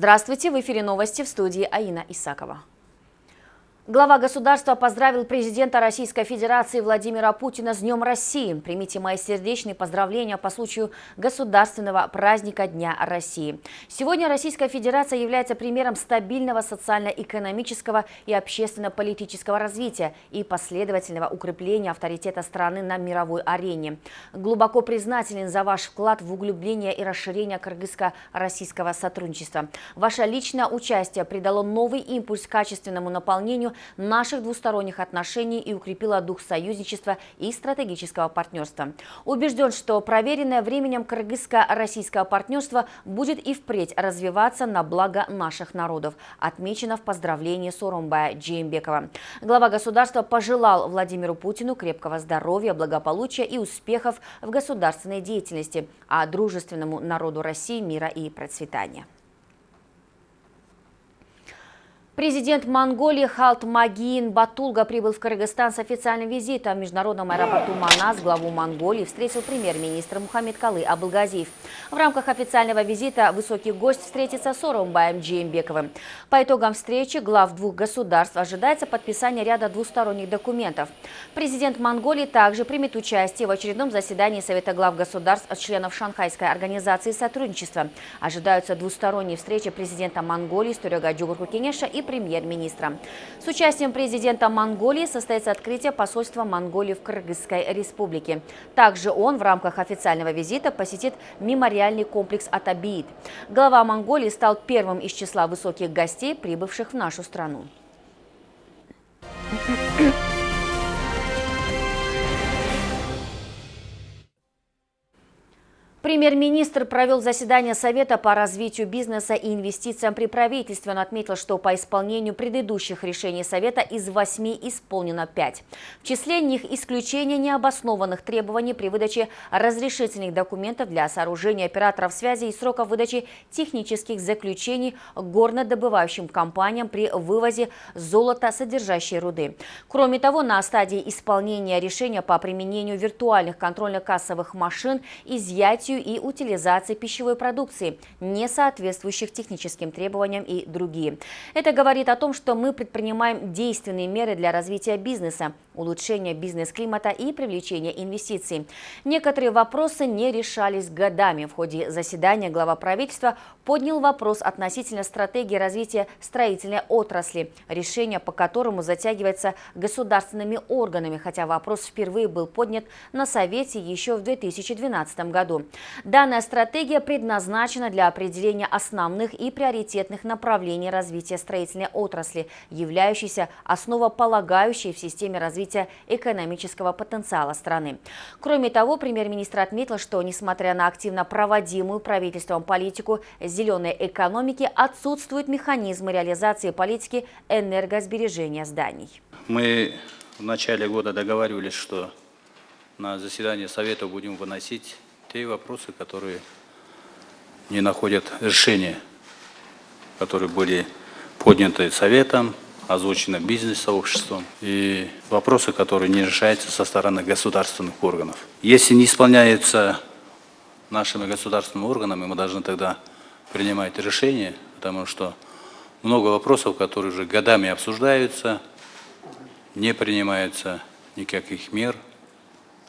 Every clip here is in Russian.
Здравствуйте, в эфире новости в студии Аина Исакова. Глава государства поздравил президента Российской Федерации Владимира Путина с Днем России. Примите мои сердечные поздравления по случаю государственного праздника Дня России. Сегодня Российская Федерация является примером стабильного социально-экономического и общественно-политического развития и последовательного укрепления авторитета страны на мировой арене. Глубоко признателен за ваш вклад в углубление и расширение кыргызско-российского сотрудничества. Ваше личное участие придало новый импульс качественному наполнению наших двусторонних отношений и укрепила дух союзничества и стратегического партнерства. Убежден, что проверенное временем кыргызско-российское партнерство будет и впредь развиваться на благо наших народов, отмечено в поздравлении Соромбая Джеймбекова. Глава государства пожелал Владимиру Путину крепкого здоровья, благополучия и успехов в государственной деятельности, а дружественному народу России мира и процветания. Президент Монголии Халт Магин Батулга прибыл в Кыргызстан с официальным визитом. В международном аэропорту Манас главу Монголии встретил премьер-министр Мухаммед Калы Абылгазиев. В рамках официального визита высокий гость встретится с Оромбаем Джеймбековым. По итогам встречи глав двух государств ожидается подписание ряда двусторонних документов. Президент Монголии также примет участие в очередном заседании Совета глав государств членов Шанхайской организации сотрудничества. Ожидаются двусторонние встречи президента Монголии Сторога Джугурку Кенеша и премьер-министра. С участием президента Монголии состоится открытие посольства Монголии в Кыргызской республике. Также он в рамках официального визита посетит мемориальный комплекс Атабиит. Глава Монголии стал первым из числа высоких гостей, прибывших в нашу страну. Премьер-министр провел заседание Совета по развитию бизнеса и инвестициям при правительстве. Он отметил, что по исполнению предыдущих решений Совета из восьми исполнено пять. В числе них исключение необоснованных требований при выдаче разрешительных документов для сооружения операторов связи и сроков выдачи технических заключений горнодобывающим компаниям при вывозе золота содержащей руды. Кроме того, на стадии исполнения решения по применению виртуальных контрольно-кассовых машин, изъятию и утилизации пищевой продукции, не соответствующих техническим требованиям и другие. Это говорит о том, что мы предпринимаем действенные меры для развития бизнеса, улучшения бизнес-климата и привлечения инвестиций. Некоторые вопросы не решались годами. В ходе заседания глава правительства поднял вопрос относительно стратегии развития строительной отрасли, решение по которому затягивается государственными органами, хотя вопрос впервые был поднят на Совете еще в 2012 году. Данная стратегия предназначена для определения основных и приоритетных направлений развития строительной отрасли, являющейся основополагающей в системе развития экономического потенциала страны. Кроме того, премьер-министр отметил, что, несмотря на активно проводимую правительством политику зеленой экономики, отсутствуют механизмы реализации политики энергосбережения зданий. Мы в начале года договаривались, что на заседание Совета будем выносить те вопросы, которые не находят решения, которые были подняты Советом, озвучены бизнес-сообществом, и вопросы, которые не решаются со стороны государственных органов. Если не исполняется нашими государственными органами, мы должны тогда принимать решения, потому что много вопросов, которые уже годами обсуждаются, не принимаются никаких мер,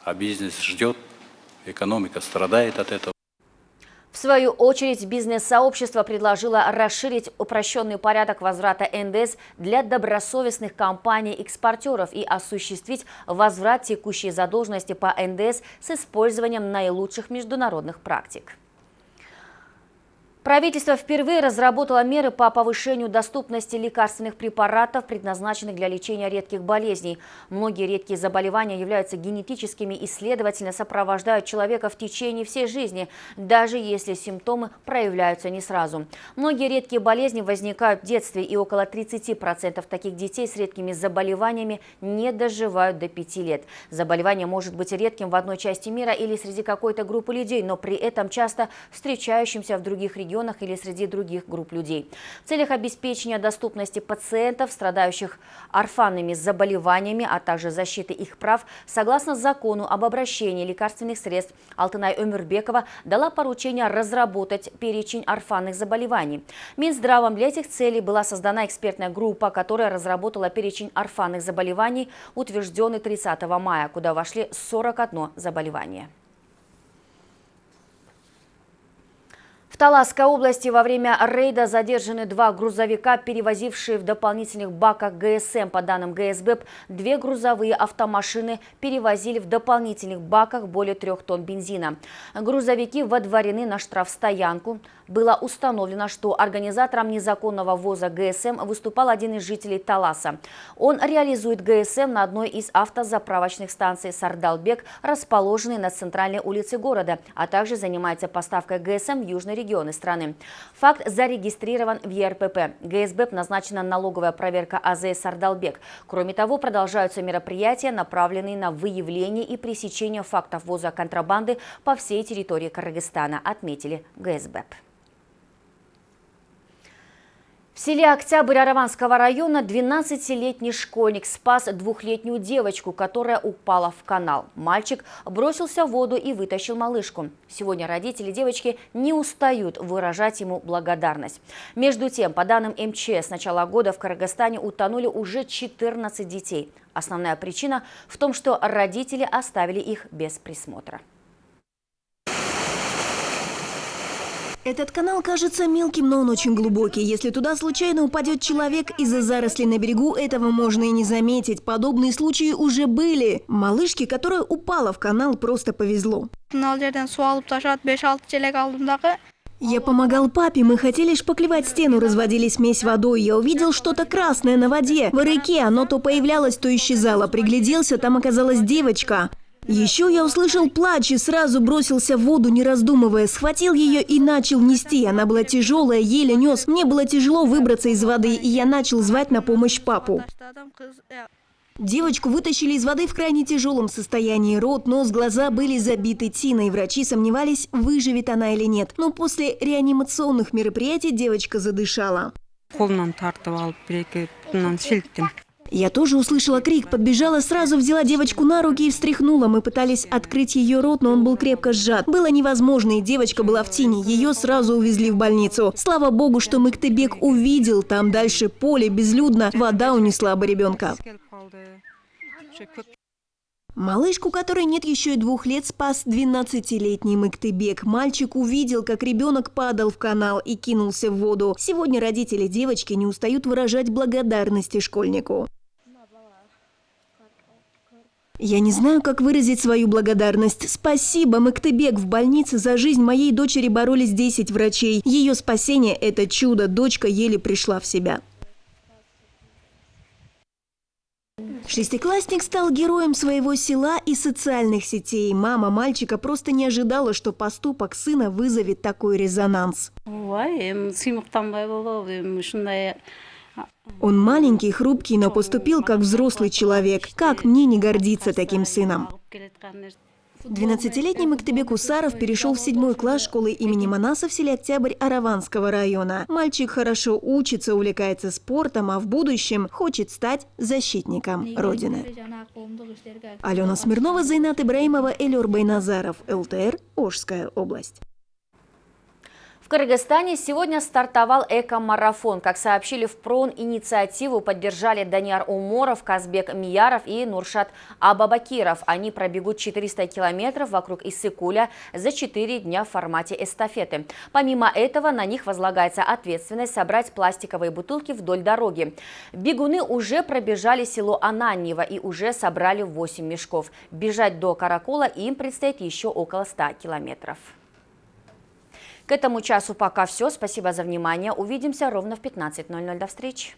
а бизнес ждет экономика страдает от этого. В свою очередь, бизнес-сообщество предложило расширить упрощенный порядок возврата НДС для добросовестных компаний-экспортеров и осуществить возврат текущей задолженности по НДС с использованием наилучших международных практик. Правительство впервые разработало меры по повышению доступности лекарственных препаратов, предназначенных для лечения редких болезней. Многие редкие заболевания являются генетическими и, следовательно, сопровождают человека в течение всей жизни, даже если симптомы проявляются не сразу. Многие редкие болезни возникают в детстве, и около 30% таких детей с редкими заболеваниями не доживают до 5 лет. Заболевание может быть редким в одной части мира или среди какой-то группы людей, но при этом часто встречающимся в других регионах районах или среди других групп людей. В целях обеспечения доступности пациентов, страдающих орфанными заболеваниями, а также защиты их прав, согласно закону об обращении лекарственных средств, Алтынай Өмербекова дала поручение разработать перечень орфанных заболеваний. Минздравом для этих целей была создана экспертная группа, которая разработала перечень орфанных заболеваний, утвержденный 30 мая, куда вошли 41 заболевание. В Таласской области во время рейда задержаны два грузовика, перевозившие в дополнительных баках ГСМ. По данным ГСБЭП, две грузовые автомашины перевозили в дополнительных баках более трех тонн бензина. Грузовики водворены на штрафстоянку было установлено, что организатором незаконного ввоза ГСМ выступал один из жителей Таласа. Он реализует ГСМ на одной из автозаправочных станций «Сардалбек», расположенной на центральной улице города, а также занимается поставкой ГСМ в южные регионы страны. Факт зарегистрирован в ЕРПП. ГСБ назначена налоговая проверка АЗС «Сардалбек». Кроме того, продолжаются мероприятия, направленные на выявление и пресечение фактов ввоза контрабанды по всей территории Кыргызстана, отметили ГСБ. В селе Октябрь Араванского района 12-летний школьник спас двухлетнюю девочку, которая упала в канал. Мальчик бросился в воду и вытащил малышку. Сегодня родители девочки не устают выражать ему благодарность. Между тем, по данным МЧС, с начала года в Кыргызстане утонули уже 14 детей. Основная причина в том, что родители оставили их без присмотра. Этот канал кажется мелким, но он очень глубокий. Если туда случайно упадет человек из-за зарослей на берегу, этого можно и не заметить. Подобные случаи уже были. Малышке, которая упала в канал, просто повезло. Я помогал папе, мы хотели шпаклевать стену, разводили смесь водой. Я увидел что-то красное на воде. В реке оно то появлялось, то исчезало. Пригляделся, там оказалась девочка. Еще я услышал плач и сразу бросился в воду, не раздумывая. Схватил ее и начал нести. Она была тяжелая, еле нес. Мне было тяжело выбраться из воды, и я начал звать на помощь папу. Девочку вытащили из воды в крайне тяжелом состоянии. Рот, нос, глаза были забиты тиной. Врачи сомневались, выживет она или нет. Но после реанимационных мероприятий девочка задышала. Я тоже услышала крик, подбежала, сразу взяла девочку на руки и встряхнула. Мы пытались открыть ее рот, но он был крепко сжат. Было невозможно, и девочка была в тени. Ее сразу увезли в больницу. Слава богу, что Мыктыбек увидел. Там дальше поле, безлюдно. Вода унесла бы ребенка. Малышку, которой нет еще и двух лет, спас 12-летний Мыктыбек. Мальчик увидел, как ребенок падал в канал и кинулся в воду. Сегодня родители девочки не устают выражать благодарности школьнику. Я не знаю, как выразить свою благодарность. Спасибо, Мактыбек. В больнице за жизнь моей дочери боролись 10 врачей. Ее спасение – это чудо. Дочка еле пришла в себя. Шестиклассник стал героем своего села и социальных сетей. Мама мальчика просто не ожидала, что поступок сына вызовет такой резонанс. Он маленький, хрупкий, но поступил как взрослый человек. Как мне не гордиться таким сыном? 12-летний Мактебек Усаров перешел в седьмой класс школы имени Манаса в селе Октябрь Араванского района. Мальчик хорошо учится, увлекается спортом, а в будущем хочет стать защитником Родины. Алена Смирнова, Зайнат Ибраимова, Элюр Байназаров, ЛТР, Ожская область. Кыргызстане сегодня стартовал эко-марафон. Как сообщили в ПРОН, инициативу поддержали Даниар Уморов, Казбек Мияров и Нуршат Абабакиров. Они пробегут 400 километров вокруг Иссыкуля за 4 дня в формате эстафеты. Помимо этого, на них возлагается ответственность собрать пластиковые бутылки вдоль дороги. Бегуны уже пробежали село Ананьево и уже собрали 8 мешков. Бежать до Каракола им предстоит еще около 100 километров. К этому часу пока все. Спасибо за внимание. Увидимся ровно в 15.00. До встречи.